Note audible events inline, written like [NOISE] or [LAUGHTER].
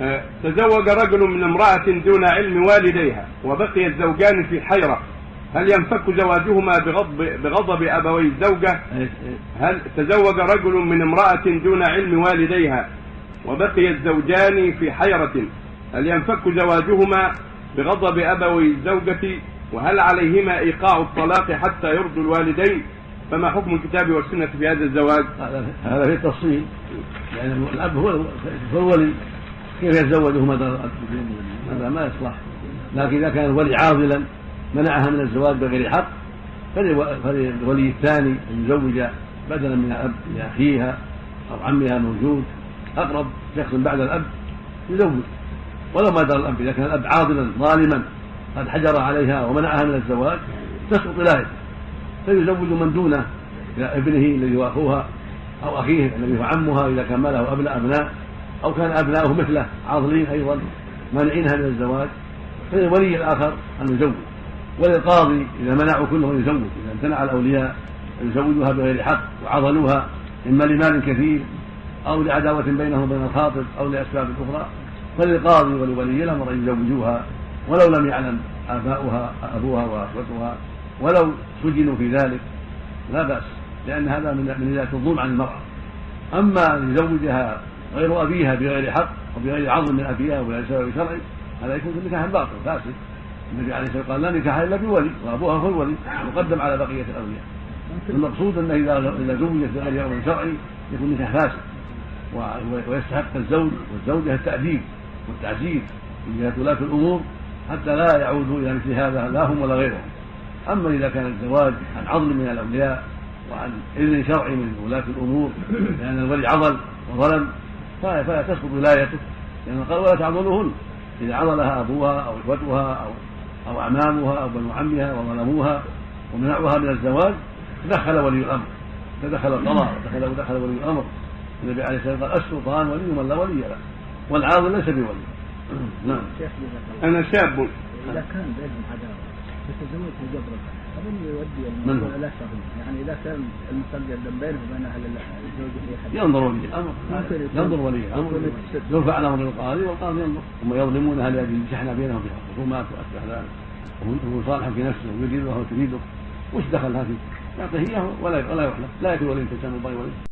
آه، تزوج رجل من امرأة دون علم والديها وبقي الزوجان في حيرة هل ينفك زواجهما بغضب, بغضب أبوي الزوجة؟ هل تزوج رجل من امرأة دون علم والديها وبقي الزوجان في حيرة؟ هل ينفك زواجهما بغضب أبوي الزوجة؟ وهل عليهما إيقاع الطلاق حتى يرضوا الوالدين؟ فما حكم الكتاب والسنة في هذا الزواج؟ هذا في التفصيل يعني الأب هو هو الولي. كيف يتزوجه هذا ما يصلح. لكن إذا كان الولي عاضلا منعها من الزواج بغير حق فللولي الثاني أن يزوج بدلا من الأب لأخيها أو عمها موجود أقرب شخص بعد الأب يزوج. ولو ما درى الأب إذا كان الأب عاضلا ظالما قد حجر عليها ومنعها من الزواج تسقط ولايته فيزوج من دونه ابنه الذي هو أخوها أو أخيه الذي هو عمها إذا كان ما له أبناء. أو كان أبناؤه مثله عاضلين أيضا مانعينها من الزواج. فللولي الآخر أن يزوج. وللقاضي إذا منعوا كلهم يزوج. إذا امتنع الأولياء أن يزوجوها بغير حق وعضلوها إما لمال كثير أو لعداوة بينهم وبين الخاطب أو لأسباب أخرى. فللقاضي ولولي الأمر أن يزوجوها. ولو لم يعلم آباؤها أبوها وأخوتها ولو سجنوا في ذلك لا بأس لأن هذا من من الظلم عن المرأة. أما أن يزوجها غير أبيها بغير حق وبغير عظم من أبيها وبغير سبب شرعي هذا يكون في نكاح باطل فاسد. النبي عليه الصلاة والسلام قال لا نكاح إلا بولي وأبوها هو الولي مقدم على بقية الاولياء المقصود إذا إذا زوجت بغير أمر شرعي يكون نكاح فاسد. ويستحق الزوج والزوجة التأديب والتعزيز من جهة ولاة الأمور حتى لا يعودوا إلى مثل هذا لا هم ولا غيرهم. أما إذا كان الزواج عن عضل من الاولياء وعن اذن شرعي من ولاة الأمور لأن الولي عضل وظلم فلا تسقط ولايته لأن قال ولا تعضلوهن إذا عضلها أبوها أو إخوتها أو أو أعمامها أو بنو عمها وظلموها ومنعوها من الزواج دخل ولي الأمر. فدخل القضاء دخل ودخل ولي الأمر. النبي عليه الصلاة والسلام قال السلطان ولي من لا ولي له. والعاضل ليس بولي. [CLEARS THROAT] نعم. أنا شاب. إذا كان بينهم عداوه يتزوج جبرا أظن يودي الموضوع شغل يعني إذا كان المستقبل بينه وبين أهل حد. ينظر ولي الأمر. ينظر ولي الأمر. يرفع الامر للقاضي والقاضي ينظر. هم يظلمونها لاجل شحن بينهم في الخصومات واشبه ذلك وهو صالح في نفسه ويريدها وتريده. وش دخلها فيه؟ يعطيه إياه ولا ولا يحلف. لا يكون ولي تسامى ولي.